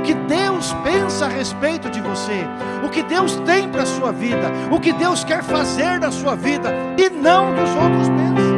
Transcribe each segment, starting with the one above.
o que Deus pensa a respeito de você, o que Deus tem para a sua vida, o que Deus quer fazer na sua vida, e não dos outros pensam.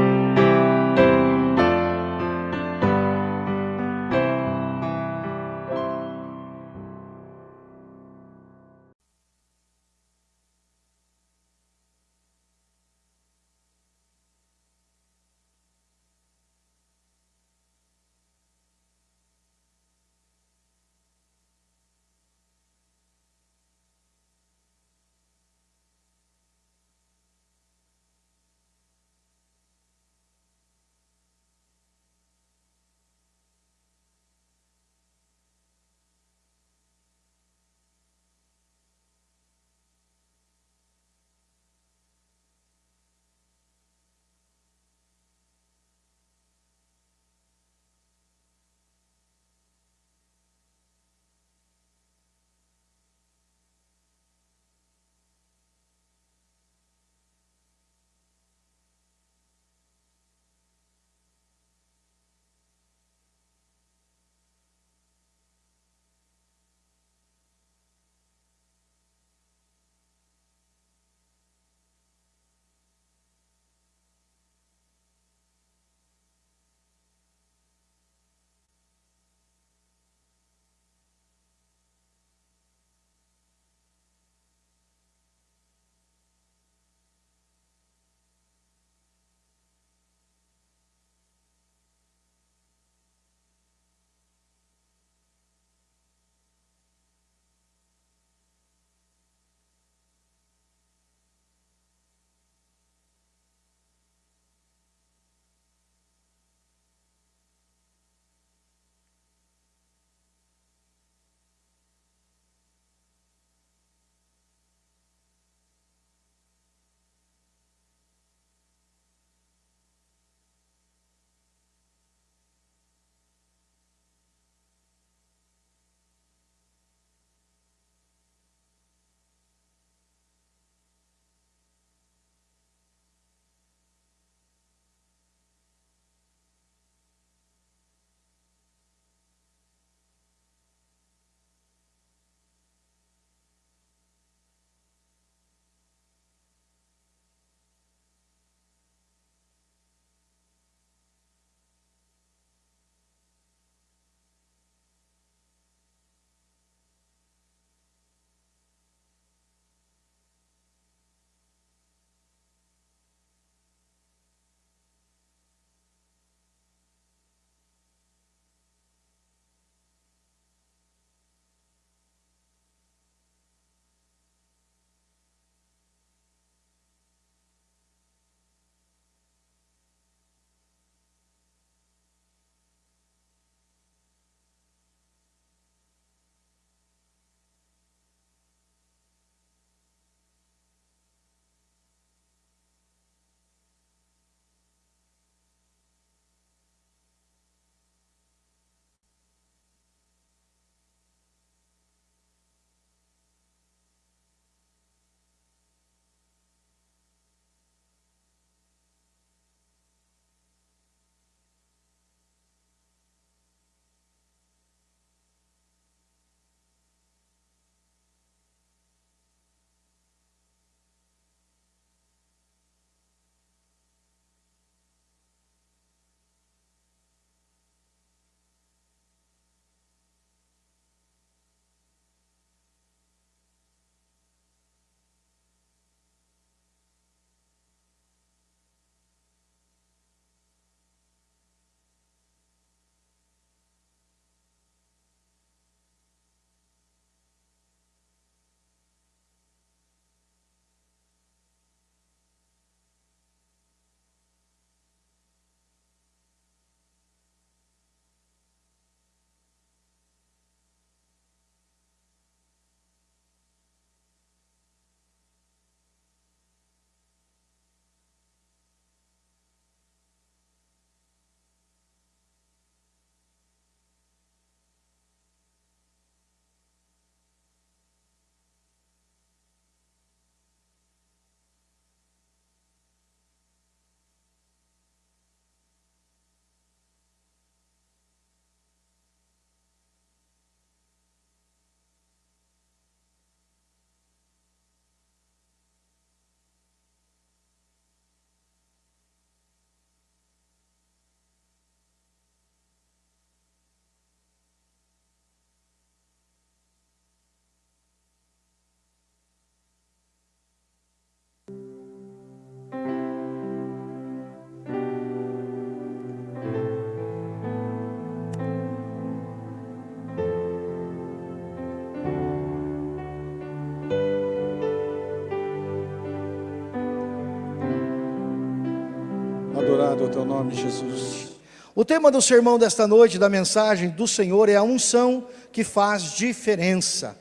Louvado é o teu nome, Jesus. O tema do sermão desta noite, da mensagem do Senhor, é a unção que faz diferença.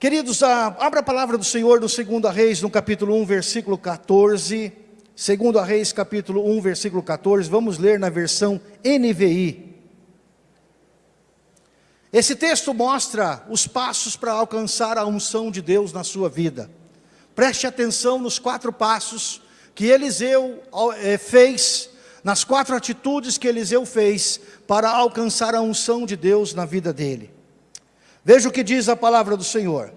Queridos, abra a palavra do Senhor no 2 Reis, no capítulo 1, versículo 14. 2 Reis, capítulo 1, versículo 14. Vamos ler na versão NVI. Esse texto mostra os passos para alcançar a unção de Deus na sua vida. Preste atenção nos quatro passos que Eliseu eh, fez, nas quatro atitudes que Eliseu fez para alcançar a unção de Deus na vida dele. Veja o que diz a palavra do Senhor.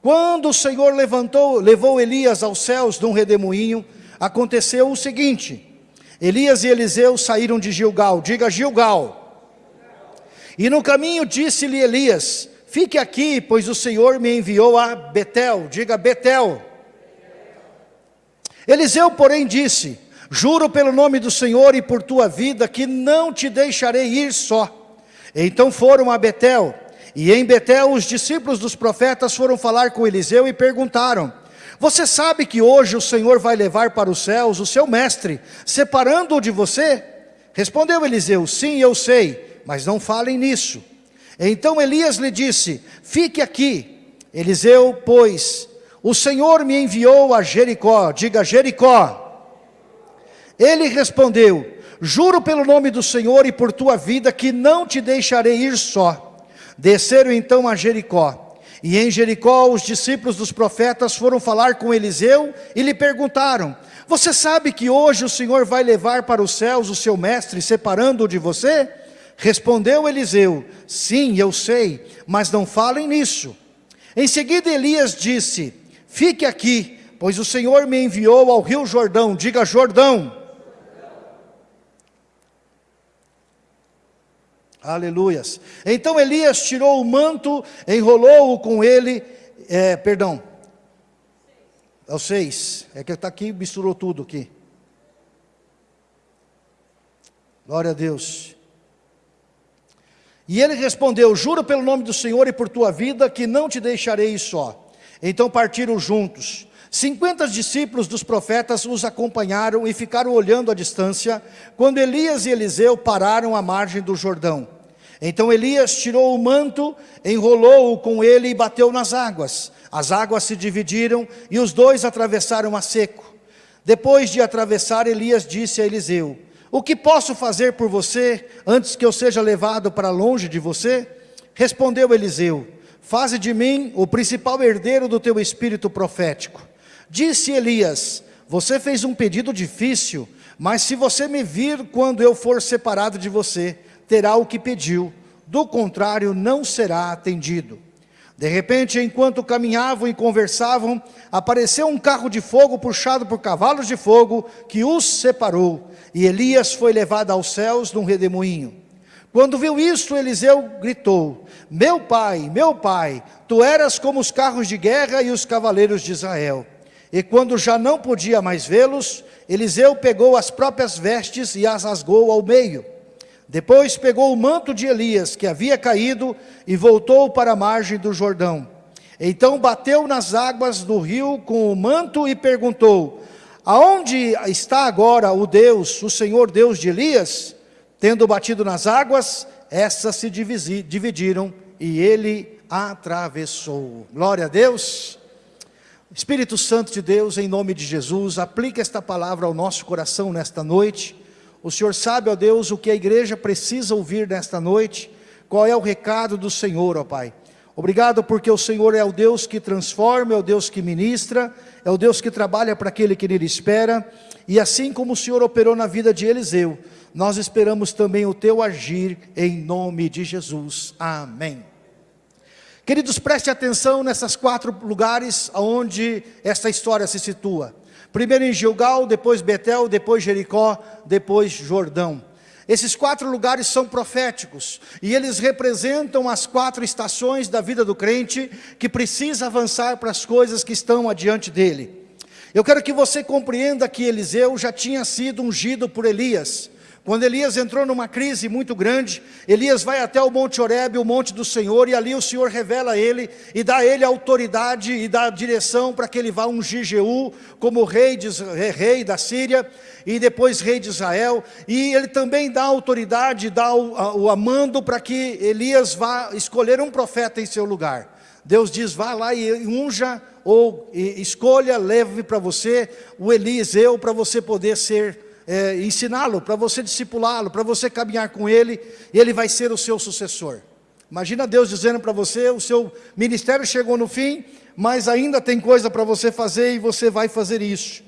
Quando o Senhor levantou, levou Elias aos céus num redemoinho, aconteceu o seguinte: Elias e Eliseu saíram de Gilgal, diga Gilgal. E no caminho disse-lhe Elias: Fique aqui, pois o Senhor me enviou a Betel, diga Betel. Eliseu, porém, disse: Juro pelo nome do Senhor e por tua vida que não te deixarei ir só. Então foram a Betel. E em Betel os discípulos dos profetas foram falar com Eliseu e perguntaram: Você sabe que hoje o Senhor vai levar para os céus o seu mestre, separando-o de você? Respondeu Eliseu: Sim, eu sei, mas não falem nisso. Então Elias lhe disse: Fique aqui. Eliseu, pois, o Senhor me enviou a Jericó, diga Jericó. Ele respondeu: Juro pelo nome do Senhor e por tua vida que não te deixarei ir só. Desceram então a Jericó. E em Jericó os discípulos dos profetas foram falar com Eliseu e lhe perguntaram: Você sabe que hoje o Senhor vai levar para os céus o seu mestre, separando-o de você? Respondeu Eliseu: Sim, eu sei, mas não falem nisso. Em seguida Elias disse: Fique aqui, pois o Senhor me enviou ao rio Jordão, diga Jordão. Aleluias. Então Elias tirou o manto, enrolou-o com ele, é, perdão, é o é que está aqui, misturou tudo aqui. Glória a Deus. E ele respondeu, juro pelo nome do Senhor e por tua vida, que não te deixarei só. Então partiram juntos. Cinquenta discípulos dos profetas os acompanharam e ficaram olhando à distância, quando Elias e Eliseu pararam à margem do Jordão. Então Elias tirou o manto, enrolou-o com ele e bateu nas águas. As águas se dividiram e os dois atravessaram a seco. Depois de atravessar, Elias disse a Eliseu: O que posso fazer por você antes que eu seja levado para longe de você? Respondeu Eliseu: Faze de mim o principal herdeiro do teu espírito profético. Disse Elias: Você fez um pedido difícil, mas se você me vir quando eu for separado de você, terá o que pediu, do contrário não será atendido. De repente, enquanto caminhavam e conversavam, apareceu um carro de fogo puxado por cavalos de fogo que os separou, e Elias foi levado aos céus num redemoinho. Quando viu isto, Eliseu gritou: Meu pai, meu pai, tu eras como os carros de guerra e os cavaleiros de Israel. E quando já não podia mais vê-los, Eliseu pegou as próprias vestes e as rasgou ao meio depois pegou o manto de Elias, que havia caído, e voltou para a margem do Jordão. Então bateu nas águas do rio com o manto e perguntou: Aonde está agora o Deus, o Senhor Deus de Elias? Tendo batido nas águas, essas se dividiram e ele atravessou. Glória a Deus. Espírito Santo de Deus, em nome de Jesus, aplica esta palavra ao nosso coração nesta noite o Senhor sabe, ó Deus, o que a igreja precisa ouvir nesta noite, qual é o recado do Senhor, ó Pai. Obrigado porque o Senhor é o Deus que transforma, é o Deus que ministra, é o Deus que trabalha para aquele que nele espera, e assim como o Senhor operou na vida de Eliseu, nós esperamos também o teu agir em nome de Jesus. Amém. Queridos, preste atenção nessas quatro lugares onde esta história se situa. Primeiro em Gilgal, depois Betel, depois Jericó, depois Jordão. Esses quatro lugares são proféticos e eles representam as quatro estações da vida do crente que precisa avançar para as coisas que estão adiante dele. Eu quero que você compreenda que Eliseu já tinha sido ungido por Elias, Quando Elias entrou numa crise muito grande, Elias vai até o Monte Horebe, o monte do Senhor, e ali o Senhor revela a ele e dá a ele autoridade e dá a direção para que ele vá ungir Jeú como rei, de, rei da Síria e depois rei de Israel. E ele também dá autoridade, dá o, o amando para que Elias vá escolher um profeta em seu lugar. Deus diz, vá lá e unja ou e escolha, leve para você o Eliseu para você poder ser é, ensiná-lo, para você discipulá-lo, para você caminhar com ele, e ele vai ser o seu sucessor. Imagina Deus dizendo para você, o seu ministério chegou no fim, mas ainda tem coisa para você fazer e você vai fazer isso.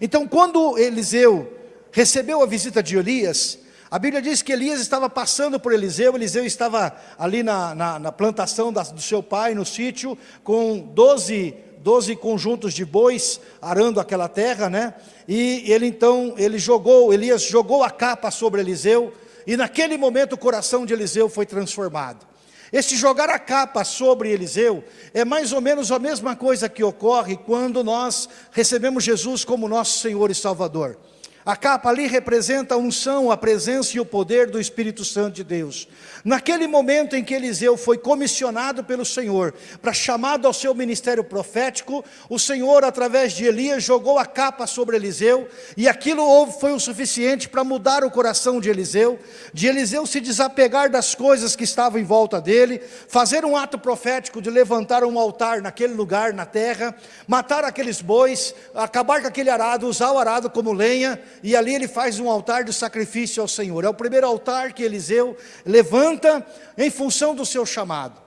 Então quando Eliseu recebeu a visita de Elias, a Bíblia diz que Elias estava passando por Eliseu, Eliseu estava ali na, na, na plantação da, do seu pai, no sítio, com doze doze conjuntos de bois arando aquela terra, né? E ele então, ele jogou, Elias jogou a capa sobre Eliseu, e naquele momento o coração de Eliseu foi transformado. Este jogar a capa sobre Eliseu é mais ou menos a mesma coisa que ocorre quando nós recebemos Jesus como nosso Senhor e Salvador. A capa ali representa a unção, a presença e o poder do Espírito Santo de Deus. Naquele momento em que Eliseu foi comissionado pelo Senhor, para chamado ao seu ministério profético, o Senhor, através de Elias, jogou a capa sobre Eliseu, e aquilo foi o suficiente para mudar o coração de Eliseu, de Eliseu se desapegar das coisas que estavam em volta dele, fazer um ato profético de levantar um altar naquele lugar, na terra, matar aqueles bois, acabar com aquele arado, usar o arado como lenha, e ali ele faz um altar de sacrifício ao Senhor. É o primeiro altar que Eliseu levanta em função do seu chamado.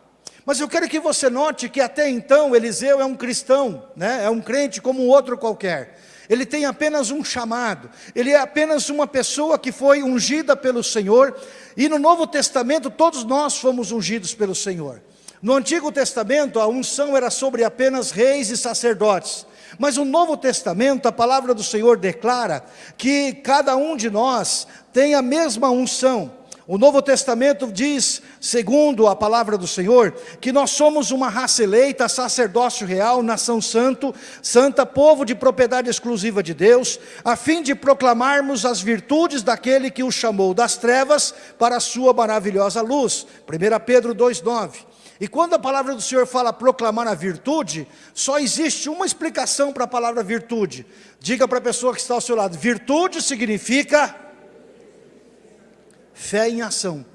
Mas eu quero que você note que até então Eliseu é um cristão, né? é um crente como um outro qualquer. Ele tem apenas um chamado, ele é apenas uma pessoa que foi ungida pelo Senhor, e no Novo Testamento todos nós fomos ungidos pelo Senhor. No Antigo Testamento a unção era sobre apenas reis e sacerdotes, mas o Novo Testamento, a palavra do Senhor declara que cada um de nós tem a mesma unção. O Novo Testamento diz, segundo a palavra do Senhor, que nós somos uma raça eleita, sacerdócio real, nação santo, santa, povo de propriedade exclusiva de Deus, a fim de proclamarmos as virtudes daquele que o chamou das trevas para a sua maravilhosa luz. 1 Pedro 2,9. E quando a palavra do Senhor fala proclamar a virtude, só existe uma explicação para a palavra virtude. Diga para a pessoa que está ao seu lado, virtude significa fé em ação.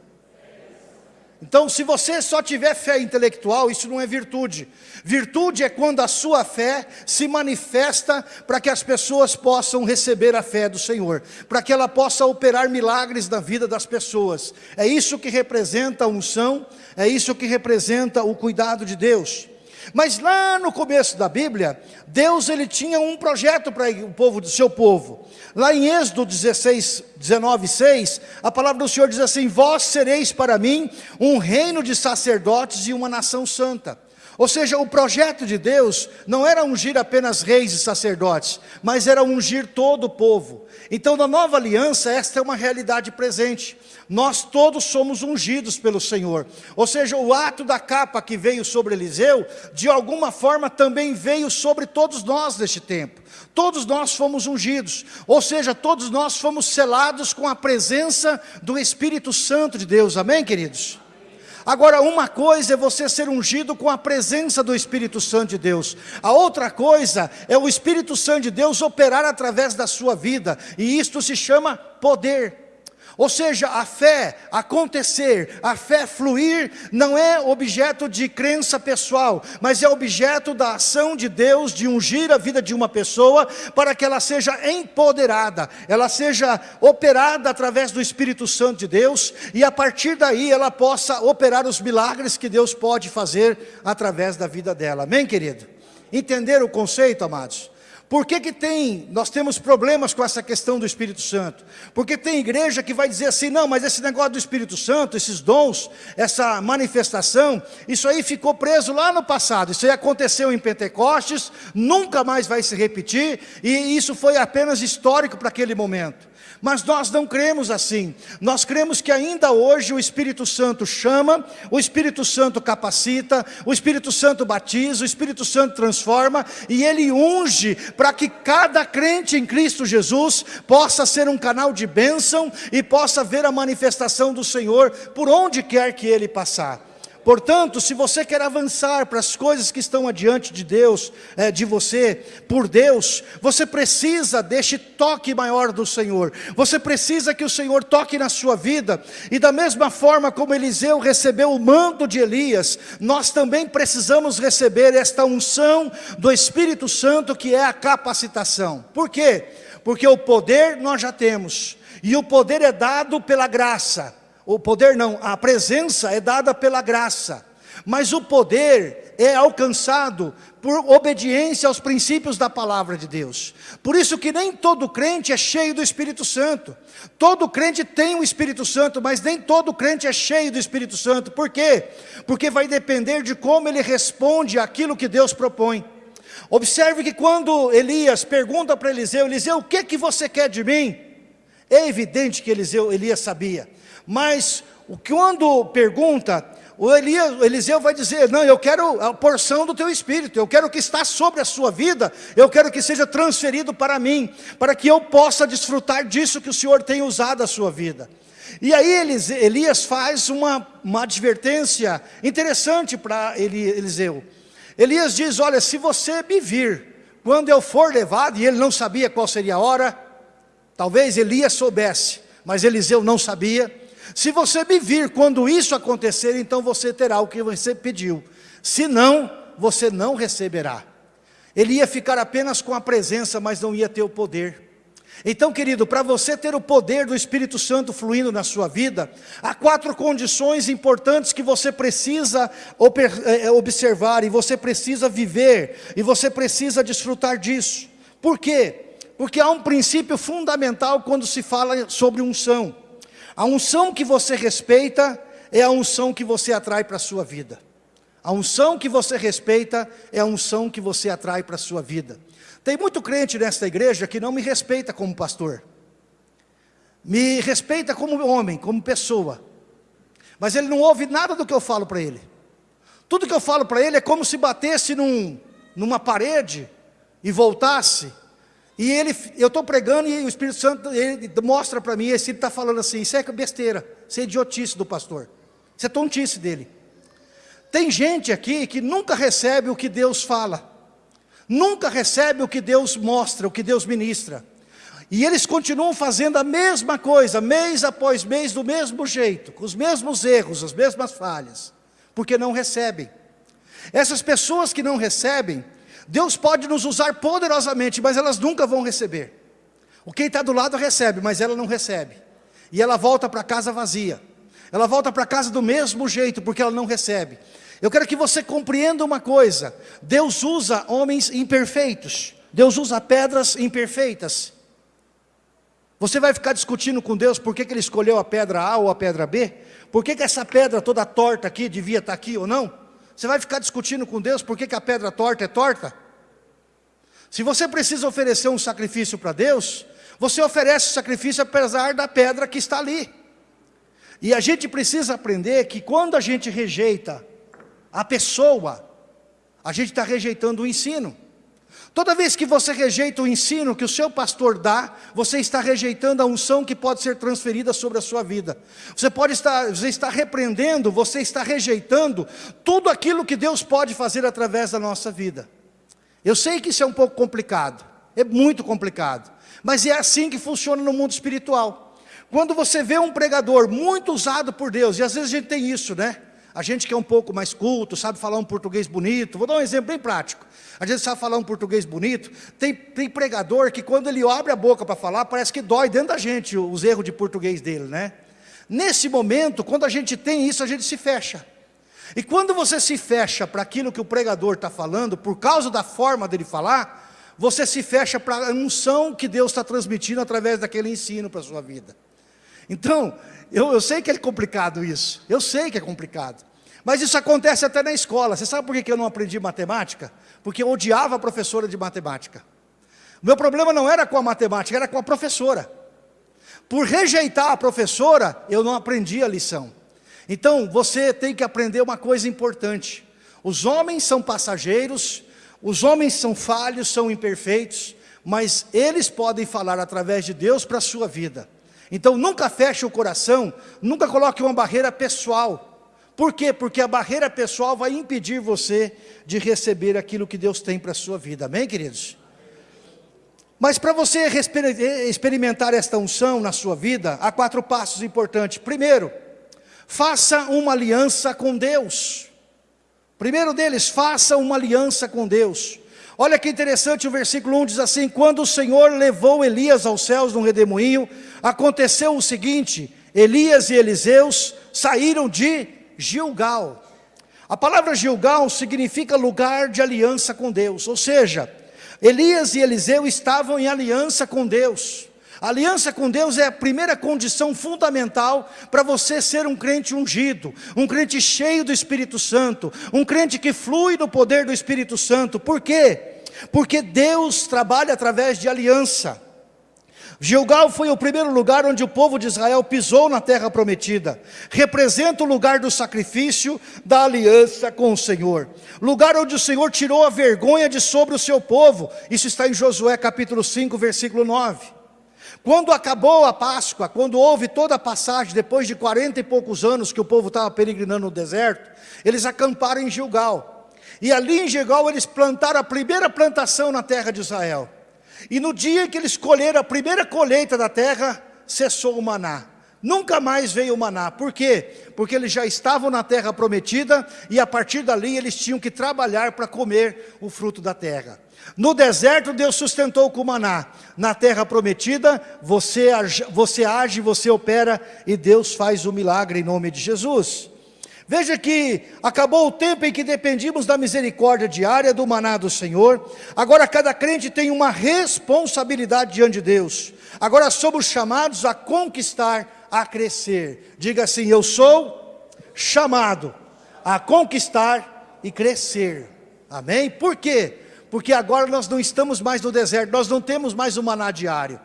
Então, se você só tiver fé intelectual, isso não é virtude. Virtude é quando a sua fé se manifesta para que as pessoas possam receber a fé do Senhor, para que ela possa operar milagres na vida das pessoas. É isso que representa a unção, é isso que representa o cuidado de Deus. Mas lá no começo da Bíblia, Deus ele tinha um projeto para o povo do seu povo. Lá em Êxodo 16, 19, 6, a palavra do Senhor diz assim: Vós sereis para mim um reino de sacerdotes e uma nação santa. Ou seja, o projeto de Deus não era ungir apenas reis e sacerdotes, mas era ungir todo o povo. Então, na nova aliança, esta é uma realidade presente. Nós todos somos ungidos pelo Senhor. Ou seja, o ato da capa que veio sobre Eliseu, de alguma forma também veio sobre todos nós neste tempo. Todos nós fomos ungidos, ou seja, todos nós fomos selados com a presença do Espírito Santo de Deus. Amém, queridos? Agora, uma coisa é você ser ungido com a presença do Espírito Santo de Deus. A outra coisa é o Espírito Santo de Deus operar através da sua vida. E isto se chama poder. Ou seja, a fé acontecer, a fé fluir, não é objeto de crença pessoal, mas é objeto da ação de Deus de ungir a vida de uma pessoa para que ela seja empoderada, ela seja operada através do Espírito Santo de Deus e a partir daí ela possa operar os milagres que Deus pode fazer através da vida dela. Amém, querido? Entenderam o conceito, amados? Por que, que tem, nós temos problemas com essa questão do Espírito Santo? Porque tem igreja que vai dizer assim, não, mas esse negócio do Espírito Santo, esses dons, essa manifestação, isso aí ficou preso lá no passado, isso aí aconteceu em Pentecostes, nunca mais vai se repetir, e isso foi apenas histórico para aquele momento. Mas nós não cremos assim. Nós cremos que ainda hoje o Espírito Santo chama, o Espírito Santo capacita, o Espírito Santo batiza, o Espírito Santo transforma e ele unge para que cada crente em Cristo Jesus possa ser um canal de bênção e possa ver a manifestação do Senhor por onde quer que ele passar. Portanto, se você quer avançar para as coisas que estão adiante de Deus, é, de você, por Deus, você precisa deste toque maior do Senhor. Você precisa que o Senhor toque na sua vida. E da mesma forma como Eliseu recebeu o manto de Elias, nós também precisamos receber esta unção do Espírito Santo que é a capacitação. Por quê? Porque o poder nós já temos. E o poder é dado pela graça. O poder não, a presença é dada pela graça. Mas o poder é alcançado por obediência aos princípios da palavra de Deus. Por isso que nem todo crente é cheio do Espírito Santo. Todo crente tem o Espírito Santo, mas nem todo crente é cheio do Espírito Santo. Por quê? Porque vai depender de como ele responde àquilo que Deus propõe. Observe que quando Elias pergunta para Eliseu, Eliseu, o que, que você quer de mim? É evidente que Eliseu, Elias sabia. Mas quando pergunta, o, Elias, o Eliseu vai dizer, não, eu quero a porção do teu espírito, eu quero que está sobre a sua vida, eu quero que seja transferido para mim, para que eu possa desfrutar disso que o Senhor tem usado a sua vida. E aí Elias faz uma, uma advertência interessante para Eliseu. Elias diz, olha, se você me vir, quando eu for levado, e ele não sabia qual seria a hora, talvez Elias soubesse, mas Eliseu não sabia, se você me vir quando isso acontecer, então você terá o que você pediu. Se não, você não receberá. Ele ia ficar apenas com a presença, mas não ia ter o poder. Então, querido, para você ter o poder do Espírito Santo fluindo na sua vida, há quatro condições importantes que você precisa eh, eh, observar, e você precisa viver, e você precisa desfrutar disso. Por quê? Porque há um princípio fundamental quando se fala sobre unção. A unção que você respeita é a unção que você atrai para a sua vida. A unção que você respeita é a unção que você atrai para a sua vida. Tem muito crente nesta igreja que não me respeita como pastor. Me respeita como homem, como pessoa. Mas ele não ouve nada do que eu falo para ele. Tudo que eu falo para ele é como se batesse num, numa parede e voltasse e ele, eu estou pregando e o Espírito Santo ele mostra para mim, esse está falando assim, isso é besteira, isso é idiotice do pastor, isso é tontice dele. Tem gente aqui que nunca recebe o que Deus fala, nunca recebe o que Deus mostra, o que Deus ministra. E eles continuam fazendo a mesma coisa, mês após mês, do mesmo jeito, com os mesmos erros, as mesmas falhas, porque não recebem. Essas pessoas que não recebem, Deus pode nos usar poderosamente, mas elas nunca vão receber. O quem está do lado recebe, mas ela não recebe. E ela volta para casa vazia. Ela volta para casa do mesmo jeito, porque ela não recebe. Eu quero que você compreenda uma coisa. Deus usa homens imperfeitos. Deus usa pedras imperfeitas. Você vai ficar discutindo com Deus por que, que Ele escolheu a pedra A ou a pedra B? Por que, que essa pedra toda torta aqui devia estar aqui ou não? Você vai ficar discutindo com Deus por que, a pedra torta é torta? Se você precisa oferecer um sacrifício para Deus, você oferece o sacrifício apesar da pedra que está ali. E a gente precisa aprender que quando a gente rejeita a pessoa, a gente está rejeitando o ensino. Toda vez que você rejeita o ensino que o seu pastor dá, você está rejeitando a unção que pode ser transferida sobre a sua vida. Você pode estar, você está repreendendo, você está rejeitando tudo aquilo que Deus pode fazer através da nossa vida. Eu sei que isso é um pouco complicado, é muito complicado, mas é assim que funciona no mundo espiritual. Quando você vê um pregador muito usado por Deus, e às vezes a gente tem isso, né? A gente que é um pouco mais culto, sabe falar um português bonito, vou dar um exemplo bem prático. A gente sabe falar um português bonito, tem, tem pregador que quando ele abre a boca para falar, parece que dói dentro da gente os erros de português dele, né? Nesse momento, quando a gente tem isso, a gente se fecha. E quando você se fecha para aquilo que o pregador está falando, por causa da forma dele falar, você se fecha para a unção que Deus está transmitindo através daquele ensino para a sua vida. Então, eu, eu sei que é complicado isso, eu sei que é complicado. Mas isso acontece até na escola. Você sabe por que eu não aprendi matemática? Porque eu odiava a professora de matemática. Meu problema não era com a matemática, era com a professora. Por rejeitar a professora, eu não aprendi a lição. Então, você tem que aprender uma coisa importante. Os homens são passageiros, os homens são falhos, são imperfeitos, mas eles podem falar através de Deus para a sua vida. Então, nunca feche o coração, nunca coloque uma barreira pessoal. Por quê? Porque a barreira pessoal vai impedir você de receber aquilo que Deus tem para a sua vida. Amém, queridos? Mas para você experimentar esta unção na sua vida, há quatro passos importantes. Primeiro, faça uma aliança com Deus. Primeiro deles, faça uma aliança com Deus. Olha que interessante, o versículo 1 diz assim, quando o Senhor levou Elias aos céus num redemoinho, aconteceu o seguinte, Elias e Eliseus saíram de Gilgal. A palavra Gilgal significa lugar de aliança com Deus, ou seja, Elias e Eliseu estavam em aliança com Deus. Aliança com Deus é a primeira condição fundamental para você ser um crente ungido, um crente cheio do Espírito Santo, um crente que flui do poder do Espírito Santo. Por quê? Porque Deus trabalha através de aliança. Gilgal foi o primeiro lugar onde o povo de Israel pisou na terra prometida. Representa o lugar do sacrifício, da aliança com o Senhor. Lugar onde o Senhor tirou a vergonha de sobre o seu povo. Isso está em Josué capítulo 5, versículo 9. Quando acabou a Páscoa, quando houve toda a passagem, depois de 40 e poucos anos que o povo estava peregrinando no deserto, eles acamparam em Gilgal. E ali em Gilgal eles plantaram a primeira plantação na terra de Israel. E no dia que eles colheram a primeira colheita da terra, cessou o maná. Nunca mais veio o maná. Por quê? Porque eles já estavam na terra prometida e a partir dali eles tinham que trabalhar para comer o fruto da terra. No deserto Deus sustentou com o maná. Na terra prometida você, você age, você opera e Deus faz o milagre em nome de Jesus. Veja que acabou o tempo em que dependíamos da misericórdia diária do maná do Senhor. Agora cada crente tem uma responsabilidade diante de Deus. Agora somos chamados a conquistar, a crescer. Diga assim: Eu sou chamado a conquistar e crescer. Amém? Por quê? Porque agora nós não estamos mais no deserto, nós não temos mais o maná diário.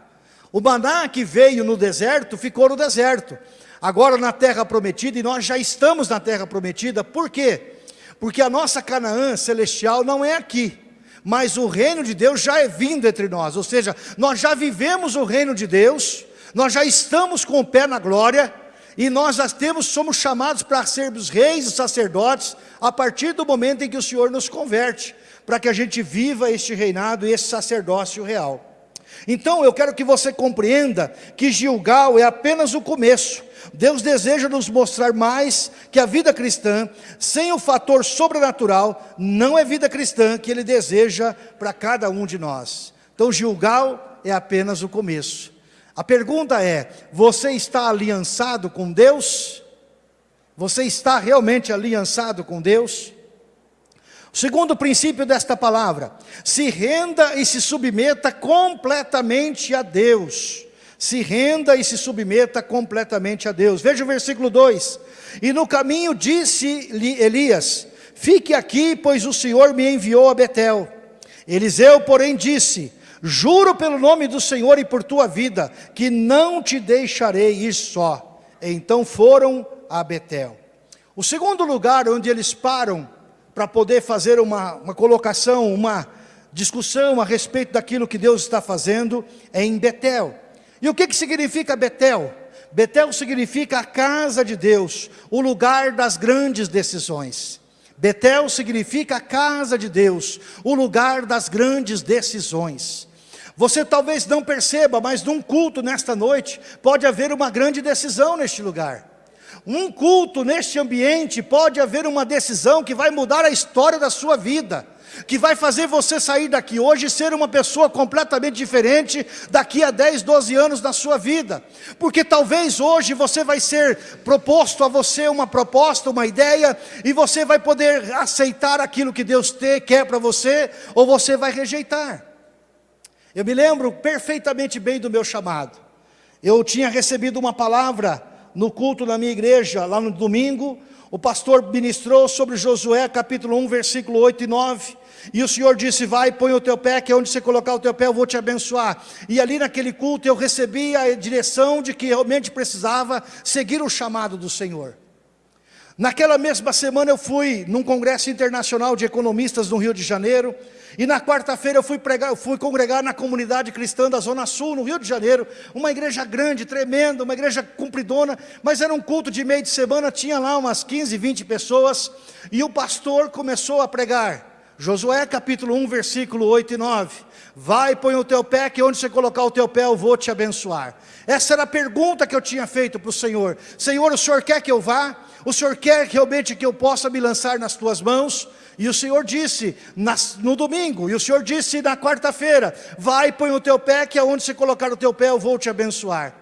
O maná que veio no deserto ficou no deserto agora na terra prometida, e nós já estamos na terra prometida, por quê? Porque a nossa Canaã celestial não é aqui, mas o reino de Deus já é vindo entre nós, ou seja, nós já vivemos o reino de Deus, nós já estamos com o pé na glória, e nós já temos, somos chamados para sermos reis e sacerdotes, a partir do momento em que o Senhor nos converte, para que a gente viva este reinado e esse sacerdócio real. Então eu quero que você compreenda que Gilgal é apenas o começo, Deus deseja nos mostrar mais que a vida cristã, sem o fator sobrenatural, não é vida cristã que Ele deseja para cada um de nós. Então Gilgal é apenas o começo. A pergunta é, você está aliançado com Deus? Você está realmente aliançado com Deus? O segundo princípio desta palavra, se renda e se submeta completamente a Deus se renda e se submeta completamente a Deus. Veja o versículo 2. E no caminho disse-lhe Elias, fique aqui, pois o Senhor me enviou a Betel. Eliseu, porém, disse, juro pelo nome do Senhor e por tua vida, que não te deixarei ir só. Então foram a Betel. O segundo lugar onde eles param para poder fazer uma, uma colocação, uma discussão a respeito daquilo que Deus está fazendo, é em Betel. E o que, que significa Betel? Betel significa a casa de Deus, o lugar das grandes decisões. Betel significa a casa de Deus, o lugar das grandes decisões. Você talvez não perceba, mas num culto nesta noite, pode haver uma grande decisão neste lugar. Um culto neste ambiente pode haver uma decisão que vai mudar a história da sua vida que vai fazer você sair daqui hoje e ser uma pessoa completamente diferente daqui a 10, 12 anos na sua vida. Porque talvez hoje você vai ser proposto a você uma proposta, uma ideia, e você vai poder aceitar aquilo que Deus te, quer para você, ou você vai rejeitar. Eu me lembro perfeitamente bem do meu chamado. Eu tinha recebido uma palavra no culto na minha igreja, lá no domingo, o pastor ministrou sobre Josué capítulo 1, versículo 8 e 9, e o Senhor disse, vai, põe o teu pé, que é onde você colocar o teu pé eu vou te abençoar. E ali naquele culto eu recebi a direção de que realmente precisava seguir o chamado do Senhor. Naquela mesma semana eu fui num congresso internacional de economistas no Rio de Janeiro, e na quarta-feira eu fui, pregar, eu fui congregar na comunidade cristã da Zona Sul, no Rio de Janeiro, uma igreja grande, tremenda, uma igreja cumpridona, mas era um culto de meio de semana, tinha lá umas 15, 20 pessoas, e o pastor começou a pregar. Josué capítulo 1, versículo 8 e 9. Vai, põe o teu pé, que onde você colocar o teu pé eu vou te abençoar. Essa era a pergunta que eu tinha feito para o Senhor. Senhor, o Senhor quer que eu vá? O Senhor quer realmente que eu possa me lançar nas tuas mãos? E o Senhor disse nas, no domingo, e o Senhor disse na quarta-feira, vai, põe o teu pé, que aonde você colocar o teu pé eu vou te abençoar.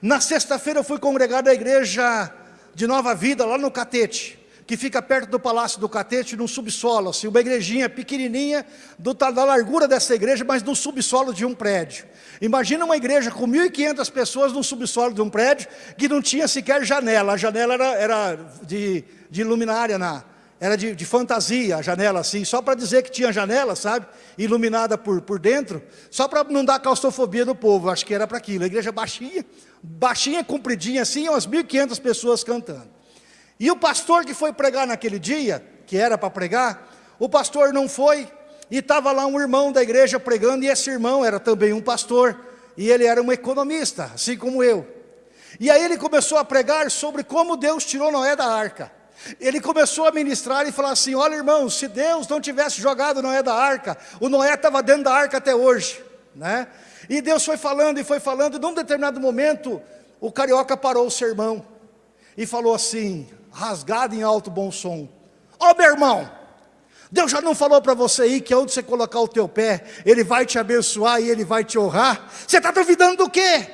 Na sexta-feira eu fui congregar na igreja de Nova Vida, lá no Catete que fica perto do Palácio do Catete, num subsolo, assim, uma igrejinha pequenininha, do, da largura dessa igreja, mas no subsolo de um prédio. Imagina uma igreja com 1.500 pessoas no subsolo de um prédio, que não tinha sequer janela, a janela era, era de, de luminária, na, era de, de fantasia, a janela assim, só para dizer que tinha janela, sabe, iluminada por, por dentro, só para não dar claustrofobia no povo, acho que era para aquilo, a igreja baixinha, baixinha, compridinha assim, umas 1.500 pessoas cantando. E o pastor que foi pregar naquele dia, que era para pregar, o pastor não foi, e estava lá um irmão da igreja pregando, e esse irmão era também um pastor, e ele era um economista, assim como eu. E aí ele começou a pregar sobre como Deus tirou Noé da arca. Ele começou a ministrar e falar assim, olha irmão, se Deus não tivesse jogado Noé da arca, o Noé estava dentro da arca até hoje. Né? E Deus foi falando e foi falando, e num determinado momento, o carioca parou o sermão e falou assim, rasgado em alto bom som. Ó oh, meu irmão, Deus já não falou para você aí que onde você colocar o teu pé, Ele vai te abençoar e Ele vai te honrar? Você está duvidando do quê?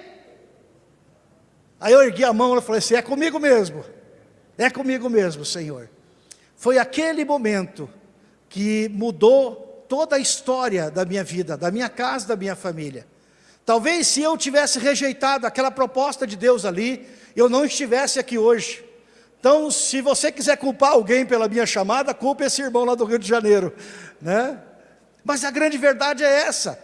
Aí eu ergui a mão e falei assim, é comigo mesmo, é comigo mesmo, Senhor. Foi aquele momento que mudou toda a história da minha vida, da minha casa, da minha família. Talvez se eu tivesse rejeitado aquela proposta de Deus ali, eu não estivesse aqui hoje. Então, se você quiser culpar alguém pela minha chamada, culpe esse irmão lá do Rio de Janeiro, né? Mas a grande verdade é essa.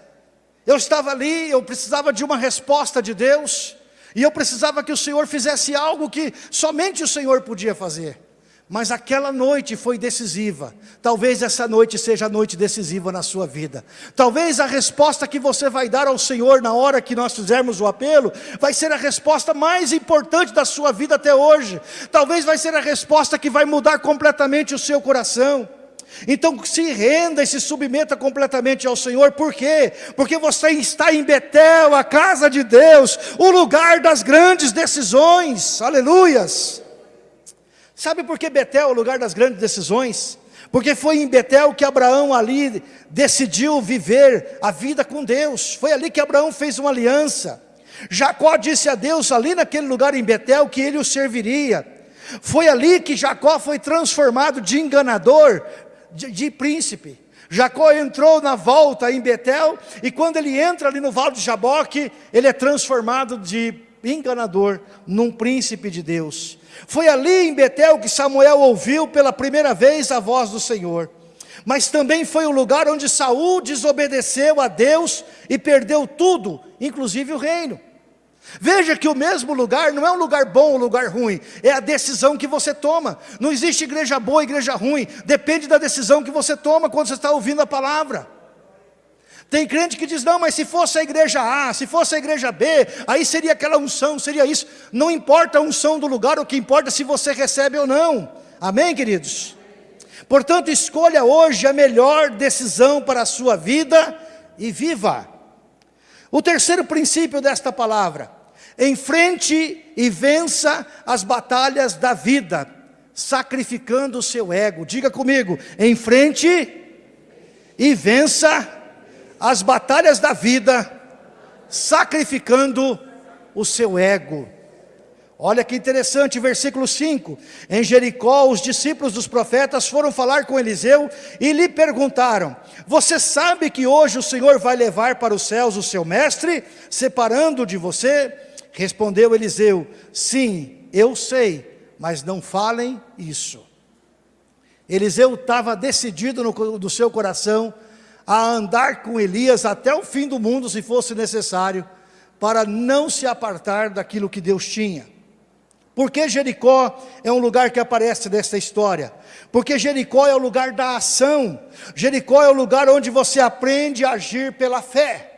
Eu estava ali, eu precisava de uma resposta de Deus, e eu precisava que o Senhor fizesse algo que somente o Senhor podia fazer. Mas aquela noite foi decisiva. Talvez essa noite seja a noite decisiva na sua vida. Talvez a resposta que você vai dar ao Senhor na hora que nós fizermos o apelo, vai ser a resposta mais importante da sua vida até hoje. Talvez vai ser a resposta que vai mudar completamente o seu coração. Então se renda e se submeta completamente ao Senhor, por quê? Porque você está em Betel, a casa de Deus, o lugar das grandes decisões, aleluias. Sabe por que Betel é o lugar das grandes decisões? Porque foi em Betel que Abraão ali decidiu viver a vida com Deus. Foi ali que Abraão fez uma aliança. Jacó disse a Deus ali naquele lugar em Betel que ele o serviria. Foi ali que Jacó foi transformado de enganador, de, de príncipe. Jacó entrou na volta em Betel e quando ele entra ali no Vale de Jaboque, ele é transformado de enganador num príncipe de Deus. Foi ali em Betel que Samuel ouviu pela primeira vez a voz do Senhor. Mas também foi o lugar onde Saul desobedeceu a Deus e perdeu tudo, inclusive o reino. Veja que o mesmo lugar não é um lugar bom ou um lugar ruim, é a decisão que você toma. Não existe igreja boa igreja ruim, depende da decisão que você toma quando você está ouvindo a palavra. Tem crente que diz, não, mas se fosse a igreja A, se fosse a igreja B, aí seria aquela unção, seria isso. Não importa a unção do lugar, o que importa é se você recebe ou não. Amém, queridos? Portanto, escolha hoje a melhor decisão para a sua vida e viva. O terceiro princípio desta palavra, enfrente e vença as batalhas da vida, sacrificando o seu ego. Diga comigo, enfrente e vença as batalhas da vida, sacrificando o seu ego. Olha que interessante, versículo 5. Em Jericó, os discípulos dos profetas foram falar com Eliseu e lhe perguntaram: Você sabe que hoje o Senhor vai levar para os céus o seu mestre, separando de você? Respondeu Eliseu: Sim, eu sei, mas não falem isso. Eliseu estava decidido no, no seu coração a andar com Elias até o fim do mundo, se fosse necessário, para não se apartar daquilo que Deus tinha. Porque Jericó é um lugar que aparece nessa história? Porque Jericó é o lugar da ação. Jericó é o lugar onde você aprende a agir pela fé.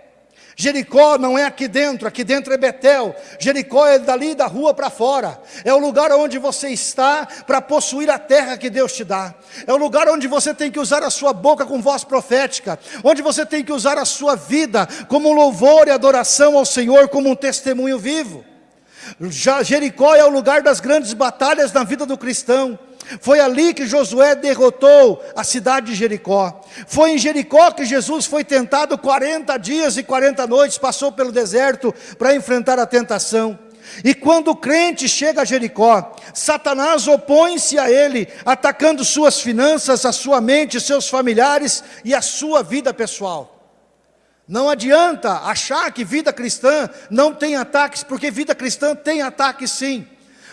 Jericó não é aqui dentro, aqui dentro é Betel. Jericó é dali da rua para fora. É o lugar onde você está para possuir a terra que Deus te dá. É o lugar onde você tem que usar a sua boca com voz profética, onde você tem que usar a sua vida como louvor e adoração ao Senhor, como um testemunho vivo. Jericó é o lugar das grandes batalhas na vida do cristão. Foi ali que Josué derrotou a cidade de Jericó. Foi em Jericó que Jesus foi tentado 40 dias e 40 noites, passou pelo deserto para enfrentar a tentação. E quando o crente chega a Jericó, Satanás opõe-se a ele, atacando suas finanças, a sua mente, seus familiares e a sua vida pessoal. Não adianta achar que vida cristã não tem ataques, porque vida cristã tem ataques sim.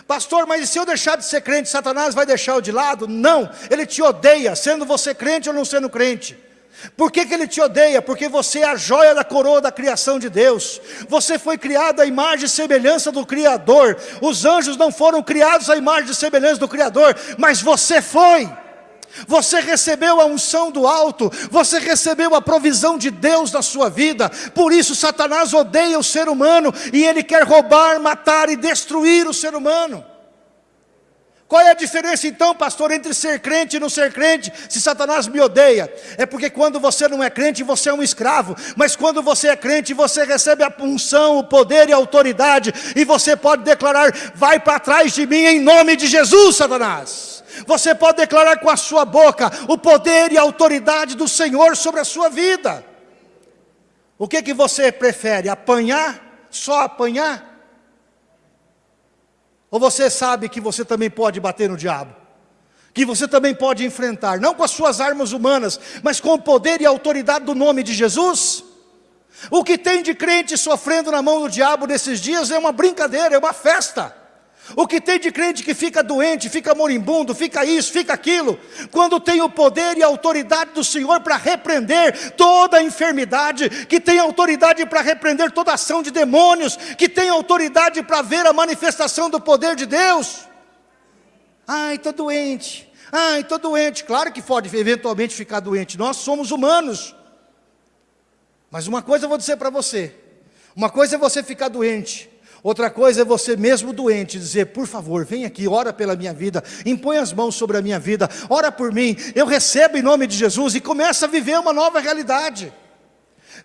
Pastor, mas e se eu deixar de ser crente, Satanás vai deixar eu de lado? Não, ele te odeia, sendo você crente ou não sendo crente. Por que, que ele te odeia? Porque você é a joia da coroa da criação de Deus. Você foi criado à imagem e semelhança do Criador. Os anjos não foram criados à imagem e semelhança do Criador, mas você foi. Você recebeu a unção do alto, você recebeu a provisão de Deus na sua vida, por isso Satanás odeia o ser humano e ele quer roubar, matar e destruir o ser humano. Qual é a diferença então, pastor, entre ser crente e não ser crente, se Satanás me odeia? É porque quando você não é crente, você é um escravo, mas quando você é crente, você recebe a punção, o poder e a autoridade, e você pode declarar: vai para trás de mim em nome de Jesus, Satanás. Você pode declarar com a sua boca o poder e a autoridade do Senhor sobre a sua vida. O que, que você prefere? Apanhar? Só apanhar? Ou você sabe que você também pode bater no diabo? Que você também pode enfrentar, não com as suas armas humanas, mas com o poder e a autoridade do nome de Jesus? O que tem de crente sofrendo na mão do diabo nesses dias é uma brincadeira, é uma festa. O que tem de crente que fica doente, fica moribundo, fica isso, fica aquilo, quando tem o poder e a autoridade do Senhor para repreender toda enfermidade, que tem autoridade para repreender toda ação de demônios, que tem autoridade para ver a manifestação do poder de Deus. Ai, estou doente, ai, estou doente. Claro que pode eventualmente ficar doente, nós somos humanos. Mas uma coisa eu vou dizer para você: uma coisa é você ficar doente, Outra coisa é você mesmo doente dizer, por favor, vem aqui, ora pela minha vida, impõe as mãos sobre a minha vida, ora por mim, eu recebo em nome de Jesus e começa a viver uma nova realidade.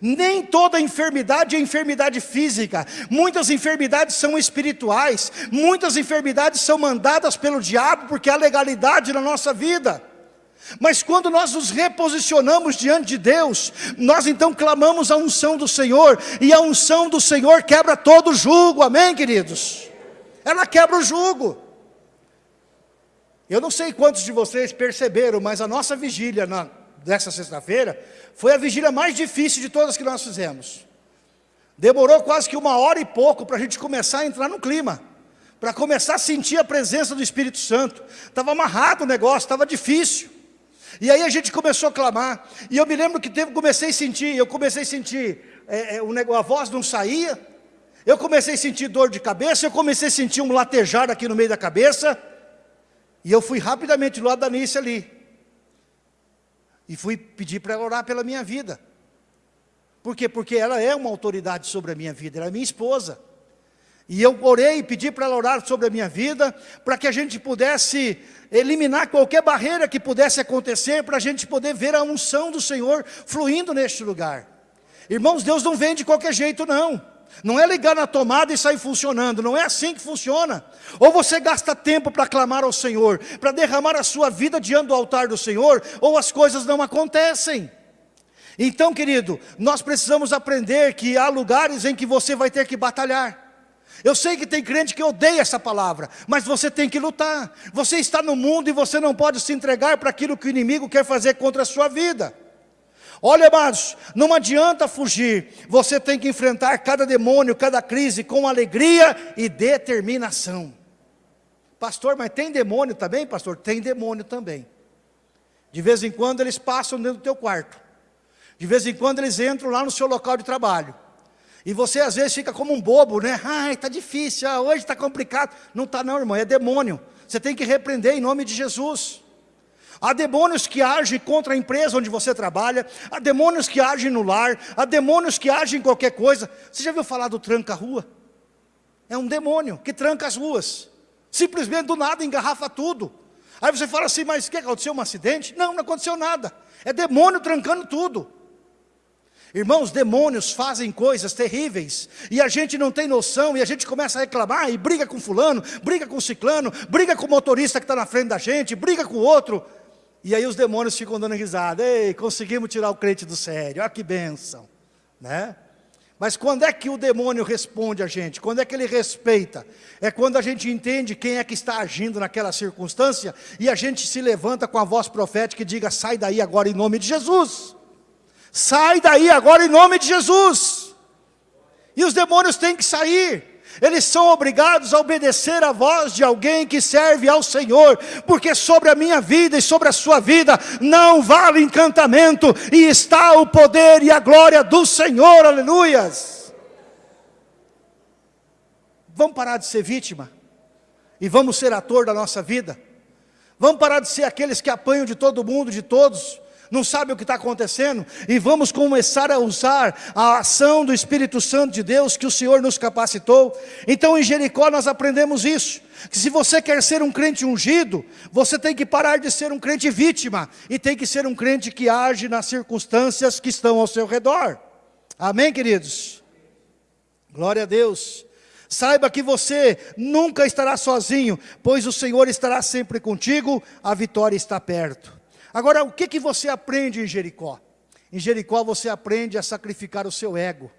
Nem toda enfermidade é enfermidade física, muitas enfermidades são espirituais, muitas enfermidades são mandadas pelo diabo porque há legalidade na nossa vida. Mas quando nós nos reposicionamos diante de Deus, nós então clamamos a unção do Senhor, e a unção do Senhor quebra todo o jugo, amém queridos? Ela quebra o jugo. Eu não sei quantos de vocês perceberam, mas a nossa vigília na, sexta-feira foi a vigília mais difícil de todas que nós fizemos. Demorou quase que uma hora e pouco para a gente começar a entrar no clima, para começar a sentir a presença do Espírito Santo. Estava amarrado o negócio, estava difícil. E aí a gente começou a clamar, e eu me lembro que teve, comecei a sentir, eu comecei a sentir, é, é, a voz não saía, eu comecei a sentir dor de cabeça, eu comecei a sentir um latejar aqui no meio da cabeça, e eu fui rapidamente do lado da Nícia ali, e fui pedir para ela orar pela minha vida. Por quê? Porque ela é uma autoridade sobre a minha vida, ela é minha esposa. E eu orei e pedi para ela orar sobre a minha vida, para que a gente pudesse eliminar qualquer barreira que pudesse acontecer, para a gente poder ver a unção do Senhor fluindo neste lugar. Irmãos, Deus não vem de qualquer jeito não. Não é ligar na tomada e sair funcionando, não é assim que funciona. Ou você gasta tempo para clamar ao Senhor, para derramar a sua vida diante do altar do Senhor, ou as coisas não acontecem. Então, querido, nós precisamos aprender que há lugares em que você vai ter que batalhar. Eu sei que tem crente que odeia essa palavra, mas você tem que lutar. Você está no mundo e você não pode se entregar para aquilo que o inimigo quer fazer contra a sua vida. Olha, amados, não adianta fugir, você tem que enfrentar cada demônio, cada crise com alegria e determinação. Pastor, mas tem demônio também, pastor? Tem demônio também. De vez em quando eles passam dentro do teu quarto. De vez em quando eles entram lá no seu local de trabalho. E você às vezes fica como um bobo, né? Ai, está difícil, ah, hoje está complicado. Não está não, irmão, é demônio. Você tem que repreender em nome de Jesus. Há demônios que agem contra a empresa onde você trabalha, há demônios que agem no lar, há demônios que agem em qualquer coisa. Você já viu falar do tranca-rua? É um demônio que tranca as ruas. Simplesmente do nada engarrafa tudo. Aí você fala assim, mas que aconteceu? Um acidente? Não, não aconteceu nada. É demônio trancando tudo. Irmãos, demônios fazem coisas terríveis, e a gente não tem noção, e a gente começa a reclamar, e briga com fulano, briga com ciclano, briga com o motorista que está na frente da gente, briga com o outro, e aí os demônios ficam dando risada, ei, conseguimos tirar o crente do sério, olha que bênção, né? Mas quando é que o demônio responde a gente? Quando é que ele respeita? É quando a gente entende quem é que está agindo naquela circunstância, e a gente se levanta com a voz profética e diga, sai daí agora em nome de Jesus, Sai daí agora em nome de Jesus. E os demônios têm que sair. Eles são obrigados a obedecer a voz de alguém que serve ao Senhor, porque sobre a minha vida e sobre a sua vida não vale encantamento, e está o poder e a glória do Senhor, aleluias. Vamos parar de ser vítima, e vamos ser ator da nossa vida, vamos parar de ser aqueles que apanham de todo mundo, de todos, não sabe o que está acontecendo, e vamos começar a usar a ação do Espírito Santo de Deus que o Senhor nos capacitou. Então em Jericó nós aprendemos isso, que se você quer ser um crente ungido, você tem que parar de ser um crente vítima, e tem que ser um crente que age nas circunstâncias que estão ao seu redor. Amém, queridos? Glória a Deus. Saiba que você nunca estará sozinho, pois o Senhor estará sempre contigo, a vitória está perto. Agora, o que, que você aprende em Jericó? Em Jericó você aprende a sacrificar o seu ego.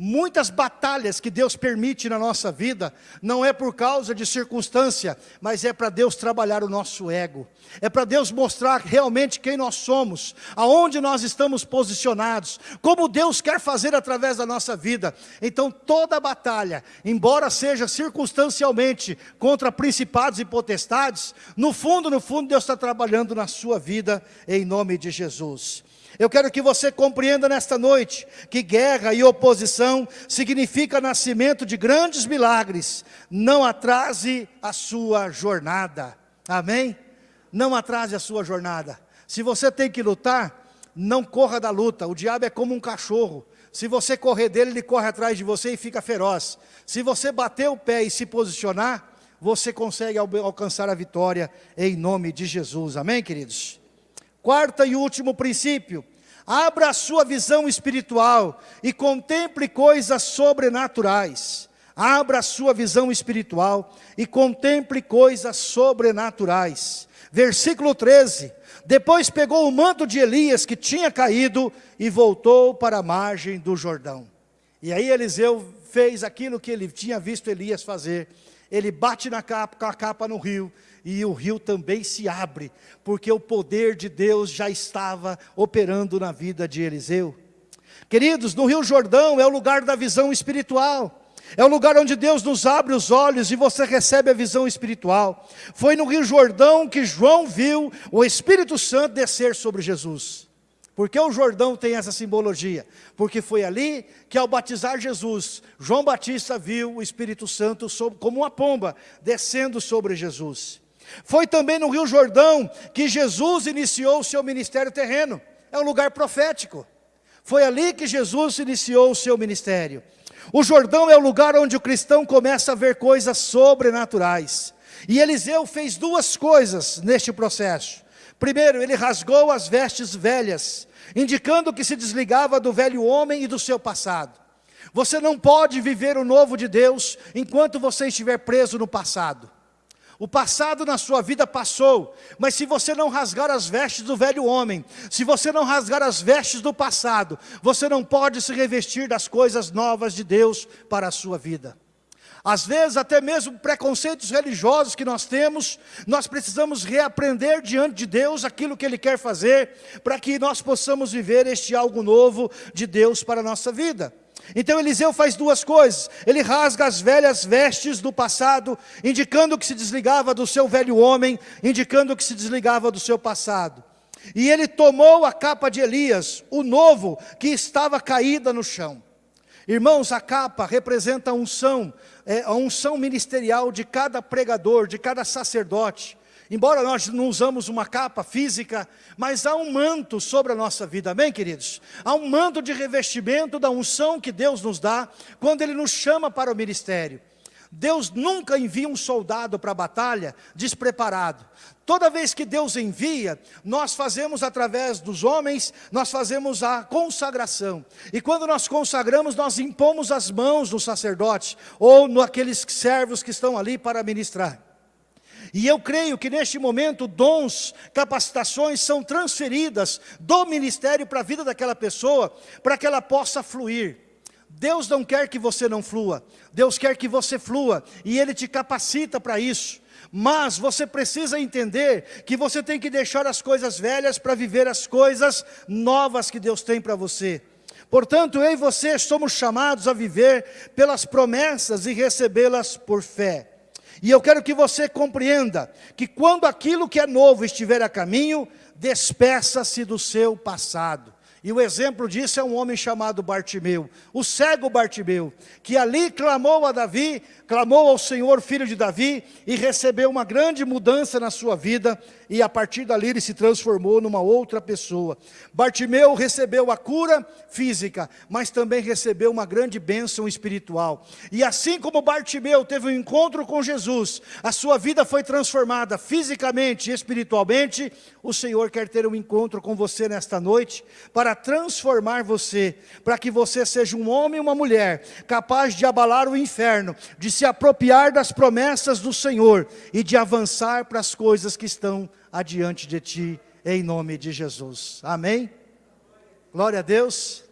Muitas batalhas que Deus permite na nossa vida, não é por causa de circunstância, mas é para Deus trabalhar o nosso ego. É para Deus mostrar realmente quem nós somos, aonde nós estamos posicionados, como Deus quer fazer através da nossa vida. Então toda batalha, embora seja circunstancialmente contra principados e potestades, no fundo, no fundo Deus está trabalhando na sua vida, em nome de Jesus. Eu quero que você compreenda nesta noite que guerra e oposição significa nascimento de grandes milagres. Não atrase a sua jornada. Amém? Não atrase a sua jornada. Se você tem que lutar, não corra da luta. O diabo é como um cachorro. Se você correr dele, ele corre atrás de você e fica feroz. Se você bater o pé e se posicionar, você consegue alcançar a vitória em nome de Jesus. Amém, queridos? Quarta e último princípio, abra a sua visão espiritual e contemple coisas sobrenaturais. Abra a sua visão espiritual e contemple coisas sobrenaturais. Versículo 13, depois pegou o manto de Elias que tinha caído e voltou para a margem do Jordão. E aí Eliseu fez aquilo que ele tinha visto Elias fazer. Ele bate na capa, com a capa no rio e o rio também se abre, porque o poder de Deus já estava operando na vida de Eliseu. Queridos, no Rio Jordão é o lugar da visão espiritual. É o lugar onde Deus nos abre os olhos e você recebe a visão espiritual. Foi no Rio Jordão que João viu o Espírito Santo descer sobre Jesus. Por que o Jordão tem essa simbologia? Porque foi ali que ao batizar Jesus, João Batista viu o Espírito Santo como uma pomba descendo sobre Jesus. Foi também no Rio Jordão que Jesus iniciou o seu ministério terreno. É um lugar profético. Foi ali que Jesus iniciou o seu ministério. O Jordão é o lugar onde o cristão começa a ver coisas sobrenaturais. E Eliseu fez duas coisas neste processo. Primeiro, ele rasgou as vestes velhas, indicando que se desligava do velho homem e do seu passado. Você não pode viver o novo de Deus enquanto você estiver preso no passado. O passado na sua vida passou, mas se você não rasgar as vestes do velho homem, se você não rasgar as vestes do passado, você não pode se revestir das coisas novas de Deus para a sua vida. Às vezes, até mesmo preconceitos religiosos que nós temos, nós precisamos reaprender diante de Deus aquilo que Ele quer fazer, para que nós possamos viver este algo novo de Deus para a nossa vida. Então Eliseu faz duas coisas, ele rasga as velhas vestes do passado, indicando que se desligava do seu velho homem, indicando que se desligava do seu passado. E ele tomou a capa de Elias, o novo, que estava caída no chão. Irmãos, a capa representa a unção, é, a unção ministerial de cada pregador, de cada sacerdote. Embora nós não usamos uma capa física, mas há um manto sobre a nossa vida, amém queridos? Há um manto de revestimento da unção que Deus nos dá, quando Ele nos chama para o ministério. Deus nunca envia um soldado para a batalha despreparado. Toda vez que Deus envia, nós fazemos através dos homens, nós fazemos a consagração. E quando nós consagramos, nós impomos as mãos no sacerdote, ou naqueles servos que estão ali para ministrar. E eu creio que neste momento dons, capacitações são transferidas do ministério para a vida daquela pessoa, para que ela possa fluir. Deus não quer que você não flua, Deus quer que você flua, e Ele te capacita para isso. Mas você precisa entender que você tem que deixar as coisas velhas para viver as coisas novas que Deus tem para você. Portanto, eu e você somos chamados a viver pelas promessas e recebê-las por fé. E eu quero que você compreenda que quando aquilo que é novo estiver a caminho, despeça-se do seu passado. E o exemplo disso é um homem chamado Bartimeu, o cego Bartimeu, que ali clamou a Davi, clamou ao Senhor, filho de Davi, e recebeu uma grande mudança na sua vida, e a partir dali ele se transformou numa outra pessoa. Bartimeu recebeu a cura física, mas também recebeu uma grande bênção espiritual. E assim como Bartimeu teve um encontro com Jesus, a sua vida foi transformada fisicamente e espiritualmente, o Senhor quer ter um encontro com você nesta noite, para transformar você, para que você seja um homem e uma mulher, capaz de abalar o inferno, de se apropriar das promessas do Senhor e de avançar para as coisas que estão adiante de ti, em nome de Jesus. Amém? Glória a Deus.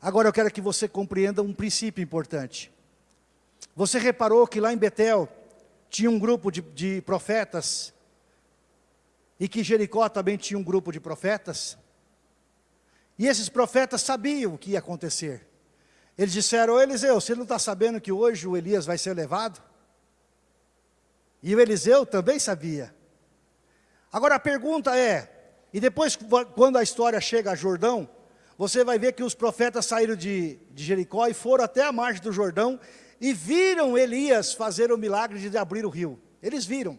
Agora eu quero que você compreenda um princípio importante. Você reparou que lá em Betel tinha um grupo de, de profetas e que Jericó também tinha um grupo de profetas? E esses profetas sabiam o que ia acontecer. Eles disseram, ô Eliseu, você não está sabendo que hoje o Elias vai ser levado? E o Eliseu também sabia. Agora a pergunta é, e depois quando a história chega a Jordão, você vai ver que os profetas saíram de, de Jericó e foram até a margem do Jordão e viram Elias fazer o milagre de abrir o rio. Eles viram.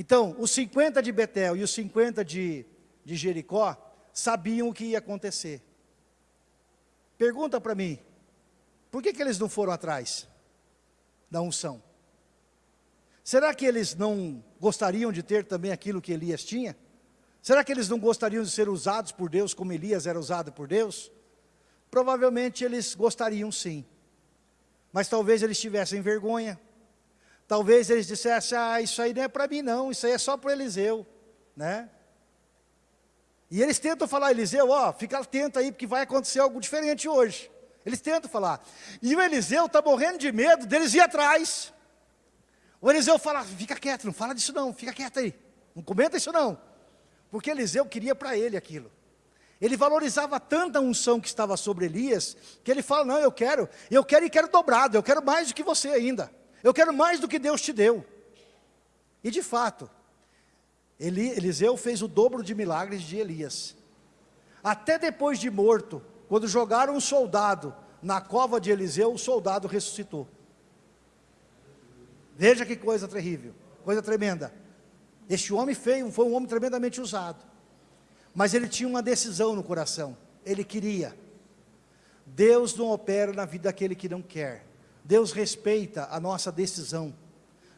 Então, os 50 de Betel e os 50 de, de Jericó sabiam o que ia acontecer. Pergunta para mim, por que, que eles não foram atrás da unção? Será que eles não gostariam de ter também aquilo que Elias tinha? Será que eles não gostariam de ser usados por Deus como Elias era usado por Deus? Provavelmente eles gostariam sim. Mas talvez eles tivessem vergonha. Talvez eles dissessem, ah, isso aí não é para mim não, isso aí é só para Eliseu. Né? E eles tentam falar, Eliseu, ó, fica atento aí, porque vai acontecer algo diferente hoje. Eles tentam falar. E o Eliseu está morrendo de medo deles ir atrás. O Eliseu fala, fica quieto, não fala disso não, fica quieto aí. Não comenta isso não. Porque Eliseu queria para ele aquilo. Ele valorizava tanta unção que estava sobre Elias, que ele fala, não, eu quero, eu quero e quero dobrado, eu quero mais do que você ainda. Eu quero mais do que Deus te deu. E de fato, Eliseu fez o dobro de milagres de Elias. Até depois de morto, quando jogaram um soldado na cova de Eliseu, o soldado ressuscitou. Veja que coisa terrível, coisa tremenda. Este homem feio foi um homem tremendamente usado. Mas ele tinha uma decisão no coração. Ele queria. Deus não opera na vida daquele que não quer. Deus respeita a nossa decisão.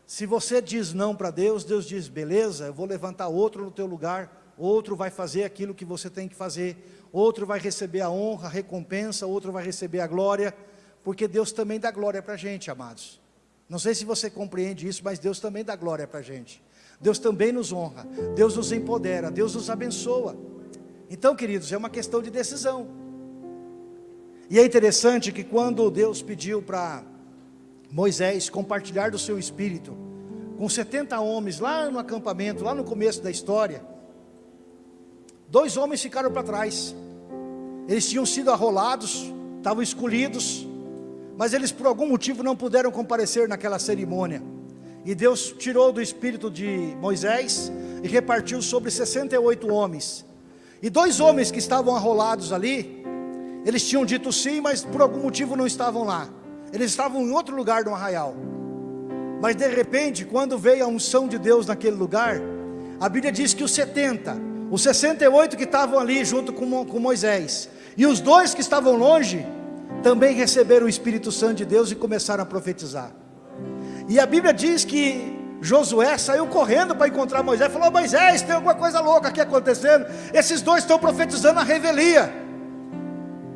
Se você diz não para Deus, Deus diz, beleza, eu vou levantar outro no teu lugar, outro vai fazer aquilo que você tem que fazer, outro vai receber a honra, a recompensa, outro vai receber a glória, porque Deus também dá glória para a gente, amados. Não sei se você compreende isso, mas Deus também dá glória para a gente. Deus também nos honra, Deus nos empodera, Deus nos abençoa. Então, queridos, é uma questão de decisão. E é interessante que quando Deus pediu para Moisés compartilhar do seu espírito com 70 homens lá no acampamento, lá no começo da história. Dois homens ficaram para trás. Eles tinham sido arrolados, estavam escolhidos, mas eles por algum motivo não puderam comparecer naquela cerimônia. E Deus tirou do espírito de Moisés e repartiu sobre 68 homens. E dois homens que estavam arrolados ali, eles tinham dito sim, mas por algum motivo não estavam lá. Eles estavam em outro lugar do arraial. Mas de repente, quando veio a unção de Deus naquele lugar, a Bíblia diz que os 70, os 68 que estavam ali junto com, Moisés, e os dois que estavam longe, também receberam o Espírito Santo de Deus e começaram a profetizar. E a Bíblia diz que Josué saiu correndo para encontrar Moisés, falou: Moisés, tem alguma coisa louca aqui acontecendo. Esses dois estão profetizando a revelia.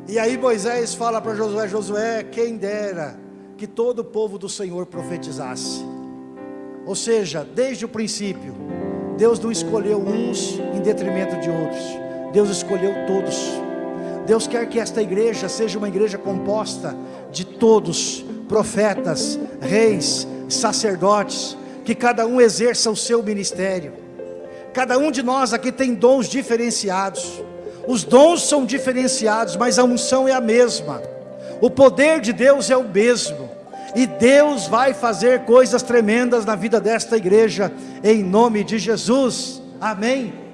E aí Moisés fala para Josué: Josué, quem dera que todo o povo do Senhor profetizasse. Ou seja, desde o princípio, Deus não escolheu uns em detrimento de outros, Deus escolheu todos. Deus quer que esta igreja seja uma igreja composta de todos, profetas, reis, sacerdotes, que cada um exerça o seu ministério. Cada um de nós aqui tem dons diferenciados. Os dons são diferenciados, mas a unção é a mesma. O poder de Deus é o mesmo. E Deus vai fazer coisas tremendas na vida desta igreja, em nome de Jesus. Amém.